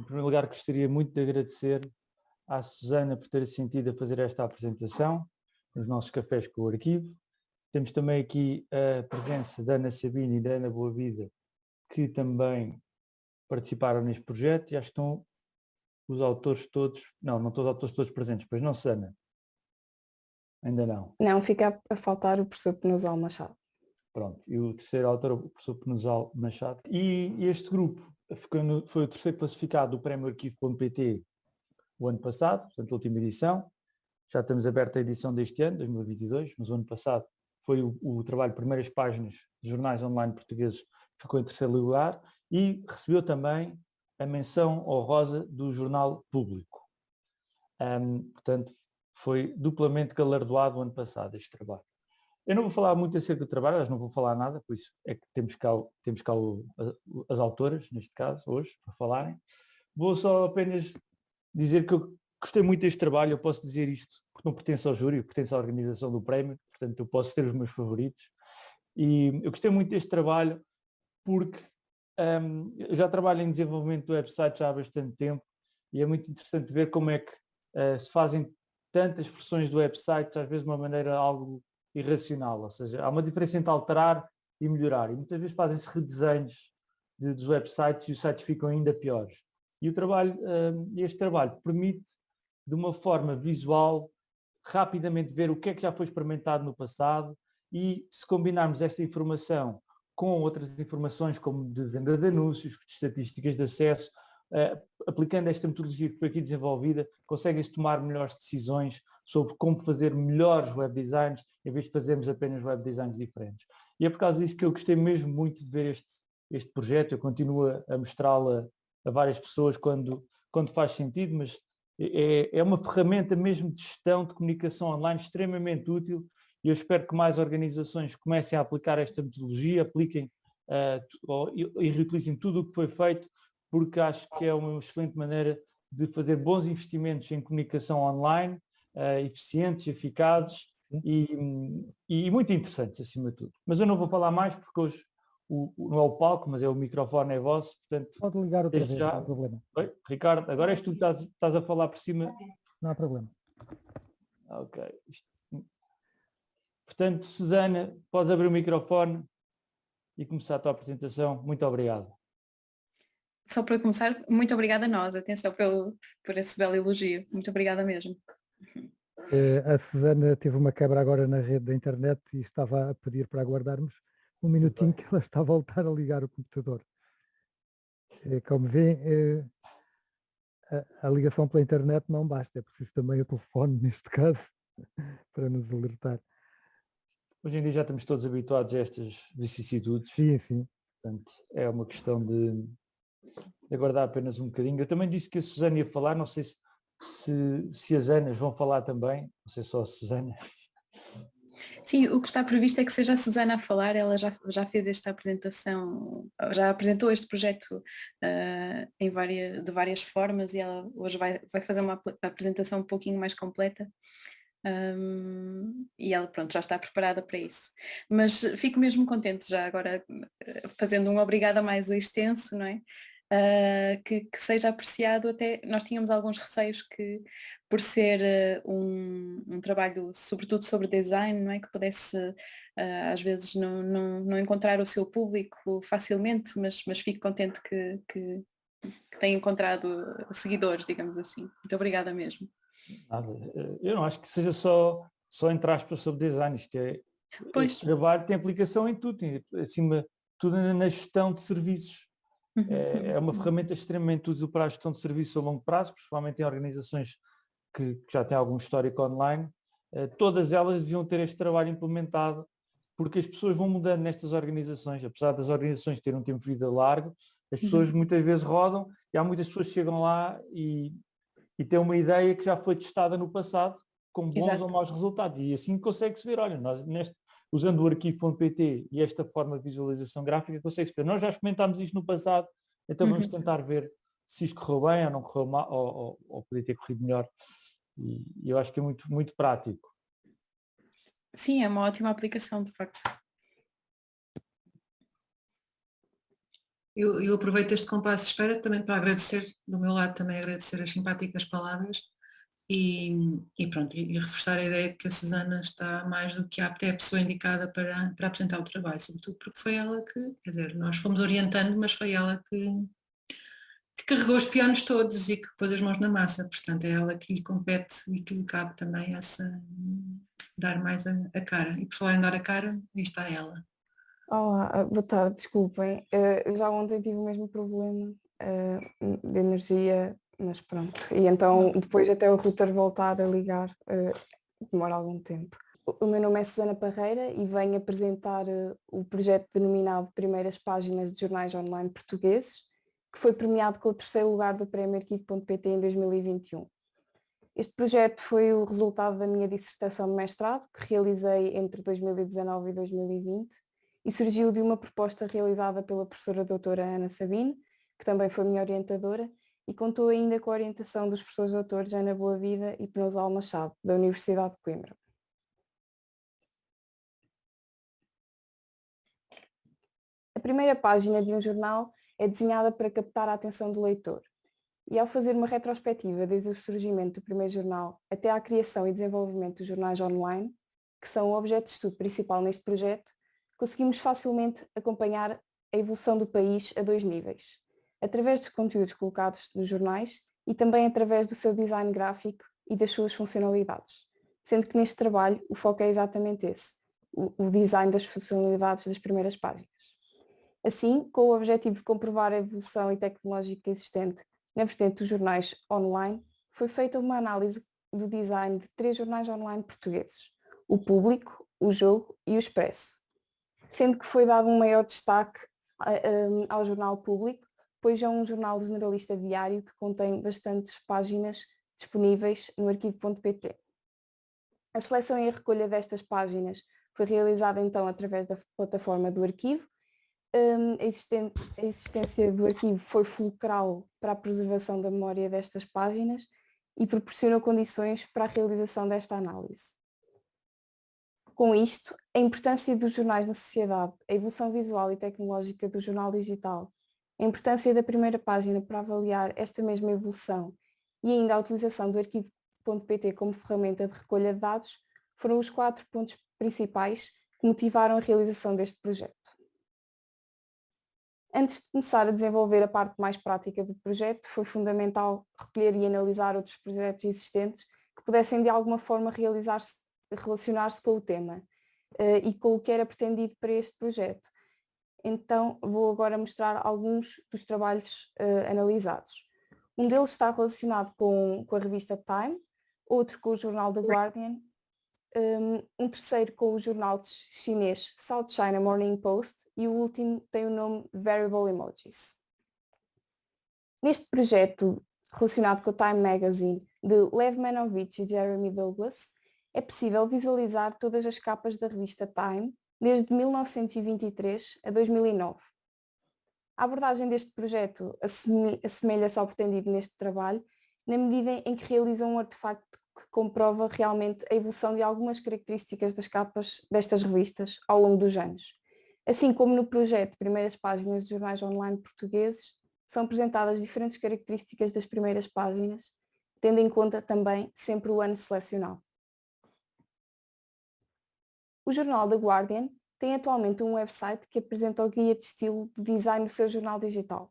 Em primeiro lugar, gostaria muito de agradecer à Susana por ter sentido a fazer esta apresentação nos nossos cafés com o arquivo. Temos também aqui a presença da Ana Sabine e da Ana Boavida, que também participaram neste projeto e acho que estão os autores todos, não, não estão os autores todos presentes, pois não, Susana? Ainda não. Não, fica a faltar o professor Penusal Machado. Pronto, e o terceiro autor, o professor Penusal Machado. E este grupo foi o terceiro classificado do Prémio Arquivo.pt o ano passado, portanto a última edição. Já estamos abertos à edição deste ano, 2022, mas o ano passado foi o, o trabalho Primeiras Páginas de Jornais Online Portugueses, ficou em terceiro lugar e recebeu também a menção honrosa do Jornal Público. Um, portanto, foi duplamente galardoado o ano passado este trabalho. Eu não vou falar muito acerca do trabalho, mas não vou falar nada, por isso é que temos cá, temos cá o, as autoras, neste caso, hoje, para falarem. Vou só apenas dizer que eu gostei muito deste trabalho, eu posso dizer isto porque não pertenço ao júri, pertenço à organização do prémio, portanto eu posso ter os meus favoritos. E eu gostei muito deste trabalho porque um, eu já trabalho em desenvolvimento do website já há bastante tempo e é muito interessante ver como é que uh, se fazem tantas versões do website, às vezes de uma maneira algo irracional, ou seja, há uma diferença entre alterar e melhorar, e muitas vezes fazem-se redesenhos de, dos websites e os sites ficam ainda piores. E o trabalho, hum, este trabalho permite, de uma forma visual, rapidamente ver o que é que já foi experimentado no passado e se combinarmos esta informação com outras informações como de venda de anúncios, de estatísticas de acesso, uh, aplicando esta metodologia que foi aqui desenvolvida, conseguem-se tomar melhores decisões sobre como fazer melhores web designs, em vez de fazermos apenas web designs diferentes. E é por causa disso que eu gostei mesmo muito de ver este, este projeto, eu continuo a mostrá-lo a, várias pessoas quando, quando faz sentido, mas é, é uma ferramenta mesmo de gestão de comunicação online extremamente útil e eu espero que mais organizações comecem a aplicar esta metodologia, apliquem uh, e reutilizem tudo o que foi feito, porque acho que é uma excelente maneira de fazer bons investimentos em comunicação online, uh, eficientes, eficazes e, e, muito interessantes, acima de tudo. Mas eu não vou falar mais, porque hoje o, o, não é o palco, mas é o microfone é vosso, portanto... Pode ligar outra vez, já... não há problema. Oi? Ricardo, agora és tu que estás, estás, a falar por cima. Não há problema. Ok. Portanto, Susana, podes abrir o microfone e começar a tua apresentação. Muito obrigado. Só para começar, muito obrigada a nós, atenção pelo, por esse belo elogio. Muito obrigada mesmo. Eh, a Susana teve uma quebra agora na rede da internet e estava a pedir para aguardarmos um minutinho que ela está a voltar a ligar o computador. Eh, como vê, eh, a, a ligação pela internet não basta, é preciso também o telefone, neste caso, para nos alertar. Hoje em dia já estamos todos habituados a estas vicissitudes. Sim, sim. Portanto, é uma questão de aguardar apenas um bocadinho. Eu também disse que a Susana ia falar, não sei se, se, se as Anas vão falar também, não sei só a Susana. Sim, o que está previsto é que seja a Susana a falar, ela já, já fez esta apresentação, já apresentou este projeto uh, em várias, de várias formas e ela hoje vai, vai fazer uma apresentação um pouquinho mais completa. Um, e ela pronto, já está preparada para isso. Mas fico mesmo contente já agora fazendo um obrigada mais extenso, não é? Uh, que, que, seja apreciado até, nós tínhamos alguns receios que por ser uh, um, um, trabalho sobretudo sobre design, não é? Que pudesse uh, às vezes não, não, não, encontrar o seu público facilmente, mas, mas fico contente que, que, que tenha encontrado seguidores, digamos assim. Muito obrigada mesmo. Nada. Eu não acho que seja só, só entre aspas sobre design, isto é, pois. trabalho tem aplicação em tudo, tem, acima tudo na gestão de serviços. Uhum. É, é, uma ferramenta extremamente útil para a gestão de serviços a longo prazo, principalmente em organizações que, que já têm algum histórico online. Eh, todas elas deviam ter este trabalho implementado, porque as pessoas vão mudando nestas organizações, apesar das organizações terem um tempo de vida largo, as pessoas uhum. muitas vezes rodam e há muitas pessoas que chegam lá e, e tem uma ideia que já foi testada no passado com bons Exato. ou maus resultados e assim consegue-se ver, olha, nós neste, usando o arquivo.pt e esta forma de visualização gráfica consegue-se ver, nós já experimentámos isto no passado, então vamos uhum. tentar ver se isto correu bem ou não correu mal, ou, ou, ou podia ter corrido melhor e, e eu acho que é muito, muito prático. Sim, é uma ótima aplicação, de facto. Eu, eu aproveito este compasso de espera também para agradecer, do meu lado também agradecer as simpáticas palavras e, e pronto, e, reforçar a ideia de que a Susana está mais do que apta, é a pessoa indicada para, para apresentar o trabalho, sobretudo porque foi ela que, quer dizer, nós fomos orientando, mas foi ela que, que carregou os pianos todos e que pôs as mãos na massa, portanto é ela que lhe compete e que lhe cabe também essa, dar mais a, a cara. E por falar em dar a cara, aí está ela. Olá, boa tarde, desculpem. Uh, já ontem tive o mesmo problema uh, de energia mas pronto. E então depois até o router voltar a ligar uh, demora algum tempo. O meu nome é Susana Parreira e venho apresentar uh, o projeto denominado Primeiras Páginas de Jornais Online Portugueses, que foi premiado com o terceiro lugar do Prémio Arquivo.pt em 2021. Este projeto foi o resultado da minha dissertação de mestrado, que realizei entre 2019 e 2020, e surgiu de uma proposta realizada pela professora doutora Ana Sabine, que também foi minha orientadora, e contou ainda com a orientação dos professores doutores Ana Boa Vida e Penosal Machado, da Universidade de Coimbra. A primeira página de um jornal é desenhada para captar a atenção do leitor. E ao fazer uma retrospectiva desde o surgimento do primeiro jornal até à criação e desenvolvimento dos jornais online, que são o objeto de estudo principal neste projeto, conseguimos facilmente acompanhar a evolução do país a dois níveis através dos conteúdos colocados nos jornais e também através do seu design gráfico e das suas funcionalidades. Sendo que neste trabalho o foco é exatamente esse, o, design das funcionalidades das primeiras páginas. Assim, com o objetivo de comprovar a evolução tecnológica existente na vertente dos jornais online, foi feita uma análise do design de três jornais online portugueses, o Público, o Jogo e o Expresso, sendo que foi dado um maior destaque ao jornal Público, pois é um jornal generalista diário que contém bastantes páginas disponíveis no arquivo.pt. A seleção e a recolha destas páginas foi realizada então através da plataforma do arquivo. Um, a, a existência do arquivo foi fulcral para a preservação da memória destas páginas e proporcionou condições para a realização desta análise. Com isto, a importância dos jornais na sociedade, a evolução visual e tecnológica do jornal digital a importância da primeira página para avaliar esta mesma evolução e ainda a utilização do arquivo.pt como ferramenta de recolha de dados foram os quatro pontos principais que motivaram a realização deste projeto. Antes de começar a desenvolver a parte mais prática do projeto, foi fundamental recolher e analisar outros projetos existentes que pudessem de alguma forma relacionar-se com o tema uh, e com o que era pretendido para este projeto, então vou agora mostrar alguns dos trabalhos uh, analisados. Um deles está relacionado com, com, a revista Time, outro com o jornal The Guardian, um, um terceiro com o jornal chinês South China Morning Post e o último tem o nome Variable Emojis. Neste projeto relacionado com o Time Magazine de Lev Manovich e Jeremy Douglas, é possível visualizar todas as capas da revista Time desde 1923 a 2009. A abordagem deste projeto assemelha-se ao pretendido neste trabalho, na medida em que realiza um artefacto que comprova realmente a evolução de algumas características das capas destas revistas ao longo dos anos. Assim como no projeto Primeiras Páginas de Jornais Online Portugueses, são apresentadas diferentes características das primeiras páginas, tendo em conta também sempre o ano selecionado. O jornal The Guardian tem atualmente um website que apresenta o guia de estilo de design do seu jornal digital.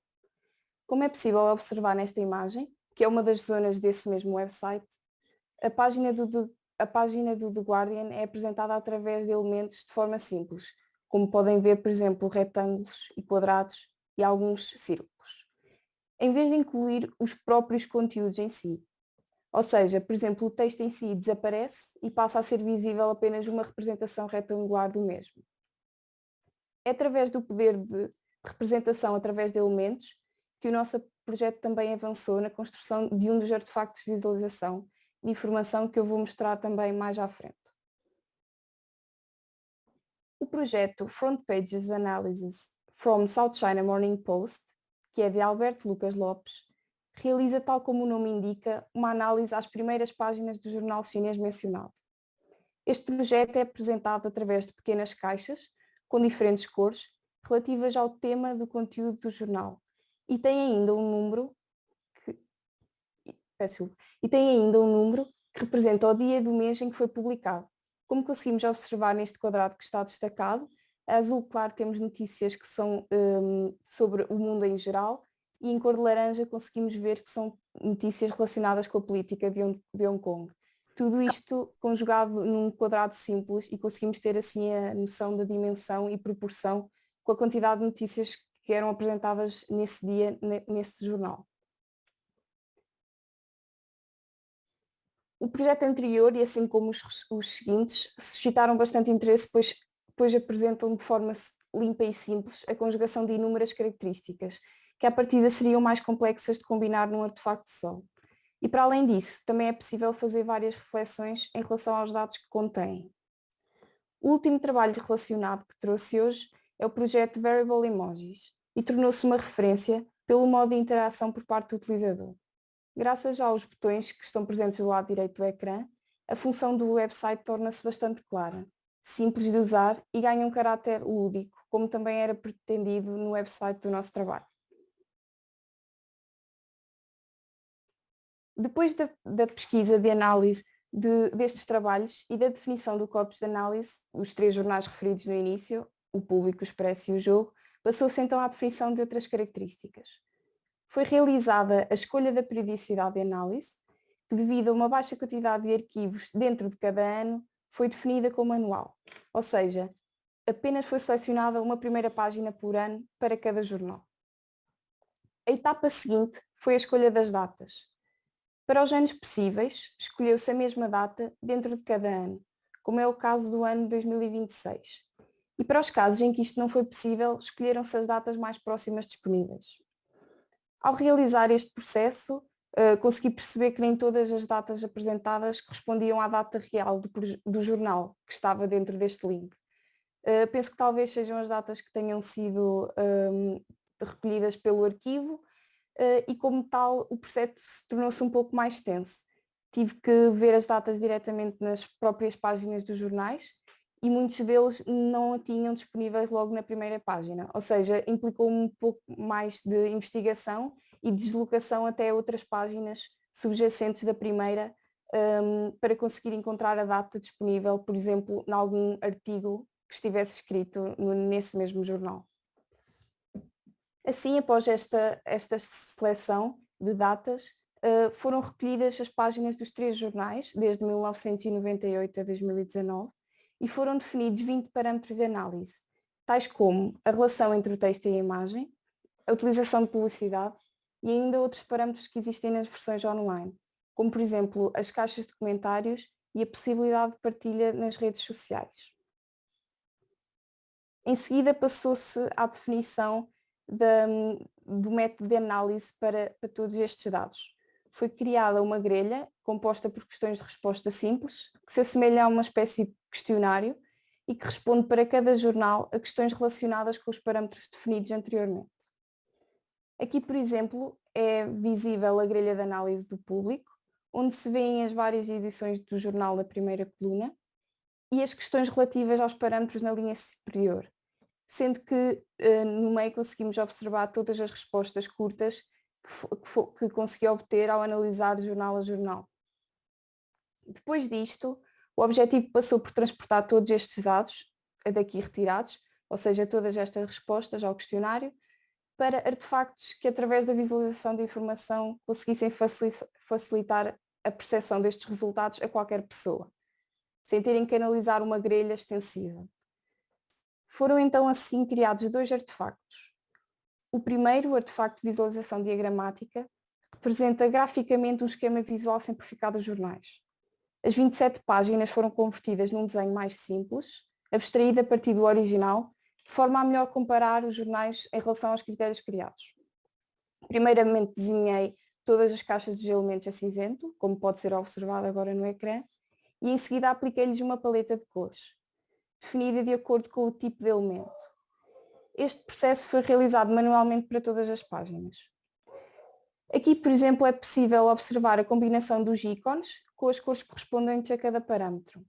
Como é possível observar nesta imagem, que é uma das zonas desse mesmo website, a página do, a página do The Guardian é apresentada através de elementos de forma simples, como podem ver, por exemplo, retângulos e quadrados e alguns círculos. Em vez de incluir os próprios conteúdos em si, ou seja, por exemplo, o texto em si desaparece e passa a ser visível apenas uma representação retangular do mesmo. É através do poder de representação através de elementos que o nosso projeto também avançou na construção de um dos artefactos de visualização de informação que eu vou mostrar também mais à frente. O projeto Front Pages Analysis from South China Morning Post, que é de Alberto Lucas Lopes, realiza, tal como o nome indica, uma análise às primeiras páginas do jornal chinês mencionado. Este projeto é apresentado através de pequenas caixas, com diferentes cores, relativas ao tema do conteúdo do jornal. E tem ainda um número que, e tem ainda um número que representa o dia do mês em que foi publicado. Como conseguimos observar neste quadrado que está destacado, a azul claro temos notícias que são um, sobre o mundo em geral e em cor de laranja conseguimos ver que são notícias relacionadas com a política de Hong Kong. Tudo isto conjugado num quadrado simples e conseguimos ter assim a noção da dimensão e proporção com a quantidade de notícias que eram apresentadas nesse dia, nesse jornal. O projeto anterior, e assim como os, os seguintes, suscitaram bastante interesse, pois, pois apresentam de forma limpa e simples a conjugação de inúmeras características, que à partida seriam mais complexas de combinar num artefacto só. E para além disso, também é possível fazer várias reflexões em relação aos dados que contém. O último trabalho relacionado que trouxe hoje é o projeto Variable Emojis e tornou-se uma referência pelo modo de interação por parte do utilizador. Graças aos botões que estão presentes do lado direito do ecrã, a função do website torna-se bastante clara, simples de usar e ganha um caráter lúdico, como também era pretendido no website do nosso trabalho. Depois da, da pesquisa de análise de, destes trabalhos e da definição do corpus de análise, os três jornais referidos no início, o público, o expresso e o jogo, passou-se então à definição de outras características. Foi realizada a escolha da periodicidade de análise, que devido a uma baixa quantidade de arquivos dentro de cada ano, foi definida como anual, ou seja, apenas foi selecionada uma primeira página por ano para cada jornal. A etapa seguinte foi a escolha das datas, para os anos possíveis, escolheu-se a mesma data dentro de cada ano, como é o caso do ano 2026. E para os casos em que isto não foi possível, escolheram-se as datas mais próximas disponíveis. Ao realizar este processo, uh, consegui perceber que nem todas as datas apresentadas correspondiam à data real do, jornal que estava dentro deste link. Uh, penso que talvez sejam as datas que tenham sido um, recolhidas pelo arquivo uh, e como tal o processo tornou-se um pouco mais tenso. Tive que ver as datas diretamente nas próprias páginas dos jornais e muitos deles não a tinham disponíveis logo na primeira página, ou seja, implicou um pouco mais de investigação e deslocação até outras páginas subjacentes da primeira um, para conseguir encontrar a data disponível, por exemplo, em algum artigo que estivesse escrito nesse mesmo jornal. Assim, após esta, esta seleção de datas, uh, foram recolhidas as páginas dos três jornais, desde 1998 a 2019, e foram definidos 20 parâmetros de análise, tais como a relação entre o texto e a imagem, a utilização de publicidade e ainda outros parâmetros que existem nas versões online, como por exemplo as caixas de comentários e a possibilidade de partilha nas redes sociais. Em seguida passou-se à definição da, do método de análise para, para todos estes dados. Foi criada uma grelha composta por questões de resposta simples, que se assemelha a uma espécie de questionário e que responde para cada jornal a questões relacionadas com os parâmetros definidos anteriormente. Aqui, por exemplo, é visível a grelha de análise do público, onde se vêem as várias edições do jornal da primeira coluna e as questões relativas aos parâmetros na linha superior, sendo que uh, no meio conseguimos observar todas as respostas curtas que, que, que consegui obter ao analisar jornal a jornal. Depois disto, o objetivo passou por transportar todos estes dados, daqui retirados, ou seja, todas estas respostas ao questionário, para artefactos que através da visualização de informação conseguissem facilitar a percepção destes resultados a qualquer pessoa, sem terem que analisar uma grelha extensiva. Foram então assim criados dois artefactos. O primeiro, o artefacto de visualização diagramática, representa graficamente um esquema visual simplificado dos jornais. As 27 páginas foram convertidas num desenho mais simples, abstraído a partir do original, de forma a melhor comparar os jornais em relação aos critérios criados. Primeiramente desenhei todas as caixas dos elementos a cinzento, como pode ser observado agora no ecrã, e em seguida apliquei-lhes uma paleta de cores definida de acordo com o tipo de elemento. Este processo foi realizado manualmente para todas as páginas. Aqui, por exemplo, é possível observar a combinação dos ícones com as cores correspondentes a cada parâmetro.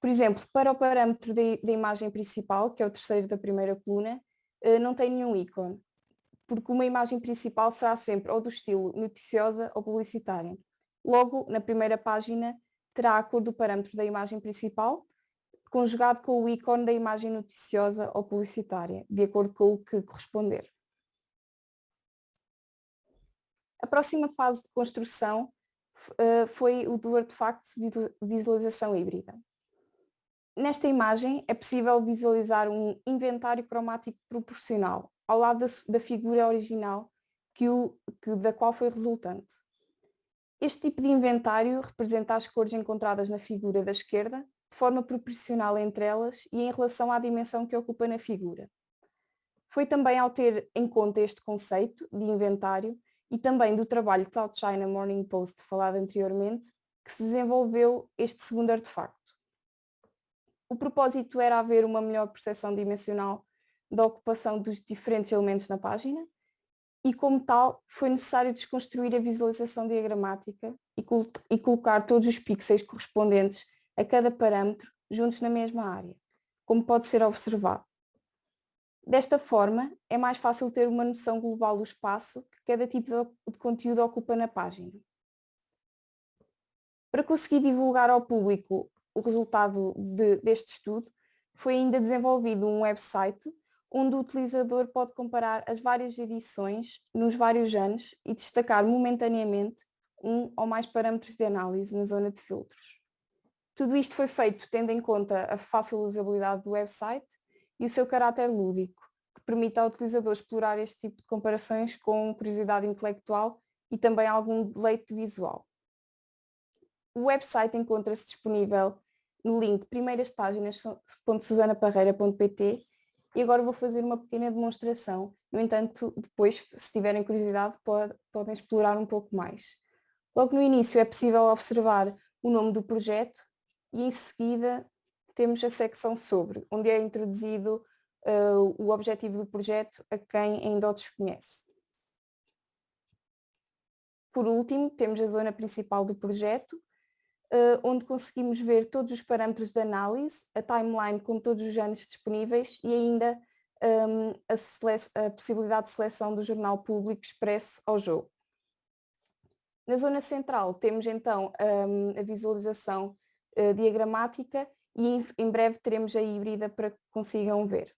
Por exemplo, para o parâmetro da imagem principal, que é o terceiro da primeira coluna, uh, não tem nenhum ícone, porque uma imagem principal será sempre ou do estilo noticiosa ou publicitária. Logo, na primeira página, terá a cor do parâmetro da imagem principal, conjugado com o ícone da imagem noticiosa ou publicitária, de acordo com o que corresponder. A próxima fase de construção uh, foi o do artefacto visualização híbrida. Nesta imagem é possível visualizar um inventário cromático proporcional ao lado da, da figura original que o, que, da qual foi resultante. Este tipo de inventário representa as cores encontradas na figura da esquerda de forma proporcional entre elas e em relação à dimensão que ocupa na figura. Foi também ao ter em conta este conceito de inventário e também do trabalho South China Morning Post falado anteriormente que se desenvolveu este segundo artefacto. O propósito era haver uma melhor percepção dimensional da ocupação dos diferentes elementos na página e, como tal, foi necessário desconstruir a visualização diagramática e, col e colocar todos os pixels correspondentes a cada parâmetro juntos na mesma área, como pode ser observado. Desta forma, é mais fácil ter uma noção global do espaço que cada tipo de conteúdo ocupa na página. Para conseguir divulgar ao público o resultado de, deste estudo, foi ainda desenvolvido um website onde o utilizador pode comparar as várias edições nos vários anos e destacar momentaneamente um ou mais parâmetros de análise na zona de filtros. Tudo isto foi feito tendo em conta a fácil usabilidade do website e o seu caráter lúdico, que permite ao utilizador explorar este tipo de comparações com curiosidade intelectual e também algum deleite visual. O website encontra-se disponível no link primeiraspáginas.susanaparreira.pt e agora vou fazer uma pequena demonstração. No entanto, depois, se tiverem curiosidade, pode, podem explorar um pouco mais. Logo no início é possível observar o nome do projeto e em seguida temos a secção sobre, onde é introduzido uh, o objetivo do projeto a quem ainda o desconhece. Por último, temos a zona principal do projeto, uh, onde conseguimos ver todos os parâmetros de análise, a timeline com todos os anos disponíveis e ainda um, a, a, possibilidade de seleção do jornal público expresso ao jogo. Na zona central temos então um, a visualização uh, diagramática e em, em, breve teremos a híbrida para que consigam ver.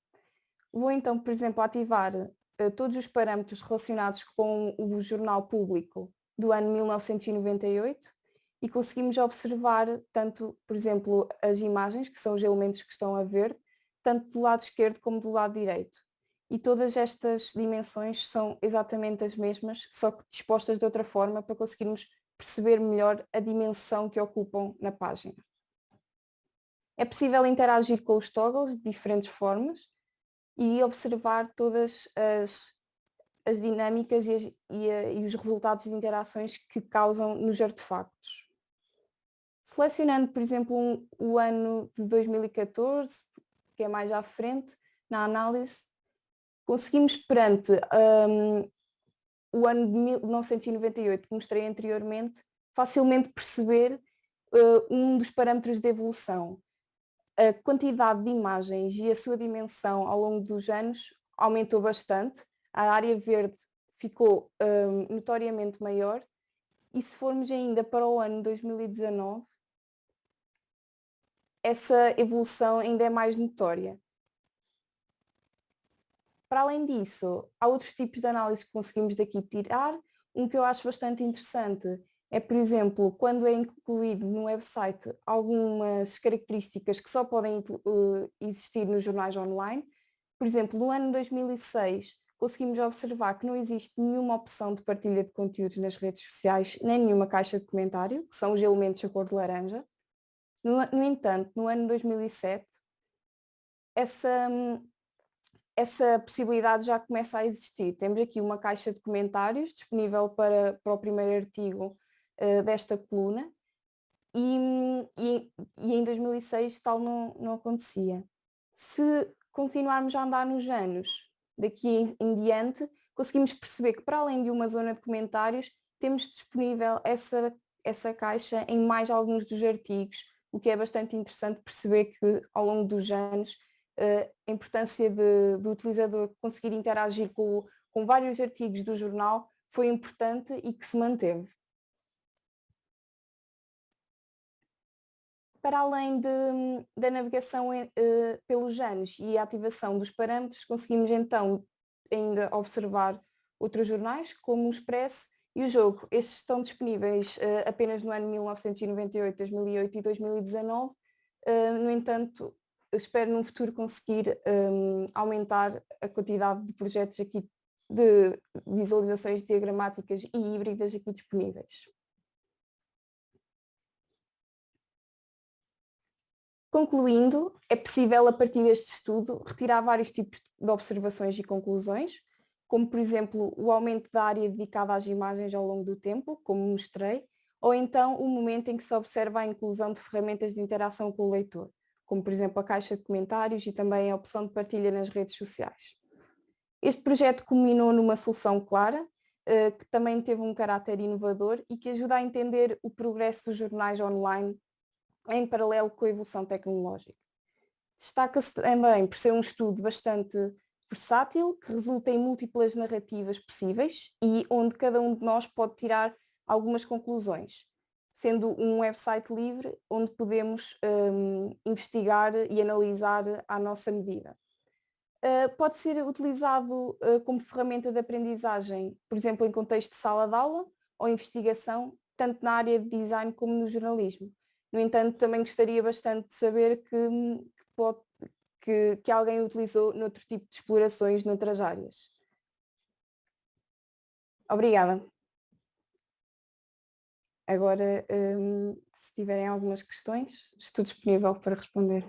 Vou então, por exemplo, ativar uh, todos os parâmetros relacionados com o jornal público do ano 1998 e conseguimos observar tanto, por exemplo, as imagens, que são os elementos que estão a ver, tanto do lado esquerdo como do lado direito. E todas estas dimensões são exatamente as mesmas, só que dispostas de outra forma para conseguirmos perceber melhor a dimensão que ocupam na página. É possível interagir com os toggles de diferentes formas e observar todas as as dinâmicas e, as, e, a, e, os resultados de interações que causam nos artefactos. Selecionando, por exemplo, um, o ano de 2014, que é mais à frente, na análise, conseguimos perante um, o ano de 1998 que mostrei anteriormente, facilmente perceber uh, um dos parâmetros de evolução. A quantidade de imagens e a sua dimensão ao longo dos anos aumentou bastante, a área verde ficou um, notoriamente maior e se formos ainda para o ano 2019, essa evolução ainda é mais notória. Para além disso, há outros tipos de análise que conseguimos daqui tirar. Um que eu acho bastante interessante é, por exemplo, quando é incluído no website algumas características que só podem uh, existir nos jornais online. Por exemplo, no ano 2006 conseguimos observar que não existe nenhuma opção de partilha de conteúdos nas redes sociais, nem nenhuma caixa de comentário, que são os elementos da cor de laranja. No, no entanto, no ano 2007, essa, essa possibilidade já começa a existir. Temos aqui uma caixa de comentários disponível para, para o primeiro artigo uh, desta coluna e, e, e, em 2006 tal não, não acontecia. Se continuarmos a andar nos anos, daqui em, em diante, conseguimos perceber que para além de uma zona de comentários, temos disponível essa, essa caixa em mais alguns dos artigos, o que é bastante interessante perceber que ao longo dos anos a importância de, do utilizador conseguir interagir com, com vários artigos do jornal foi importante e que se manteve. Para além de, da navegação uh, pelos anos e a ativação dos parâmetros, conseguimos então ainda observar outros jornais, como o Expresso e o Jogo. Estes estão disponíveis uh, apenas no ano 1998, 2008 e 2019. Uh, eh, no entanto, espero no futuro conseguir um, aumentar a quantidade de projetos aqui de visualizações diagramáticas e híbridas aqui disponíveis. Concluindo, é possível a partir deste estudo retirar vários tipos de observações e conclusões, como por exemplo o aumento da área dedicada às imagens ao longo do tempo, como mostrei, ou então o momento em que se observa a inclusão de ferramentas de interação com o leitor, como por exemplo a caixa de comentários e também a opção de partilha nas redes sociais. Este projeto culminou numa solução clara, eh, que também teve um caráter inovador e que ajuda a entender o progresso dos jornais online em paralelo com a evolução tecnológica. Destaca-se também por ser um estudo bastante versátil, que resulta em múltiplas narrativas possíveis e onde cada um de nós pode tirar algumas conclusões, sendo um website livre onde podemos um, investigar e analisar à nossa medida. Uh, pode ser utilizado uh, como ferramenta de aprendizagem, por exemplo, em contexto de sala de aula ou investigação, tanto na área de design como no jornalismo. No entanto, também gostaria bastante de saber que, que, pode, que, que alguém utilizou noutro tipo de explorações noutras áreas. Obrigada. Agora, um, se tiverem algumas questões, estou disponível para responder.